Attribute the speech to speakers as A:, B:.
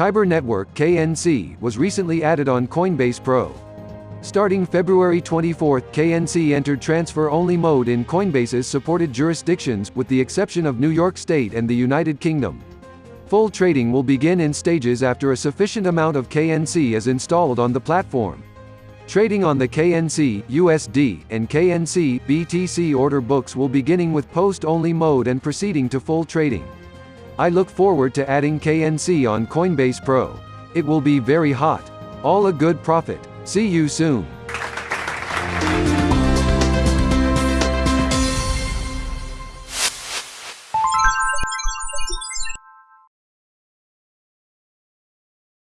A: Kyber Network KNC was recently added on Coinbase Pro. Starting February 24, KNC entered transfer-only mode in Coinbase's supported jurisdictions, with the exception of New York State and the United Kingdom. Full trading will begin in stages after a sufficient amount of KNC is installed on the platform. Trading on the KNC, USD, and KNC, BTC order books will beginning with post-only mode and proceeding to full trading. I look forward to adding KNC on Coinbase Pro. It will be very hot. All a good profit. See you soon.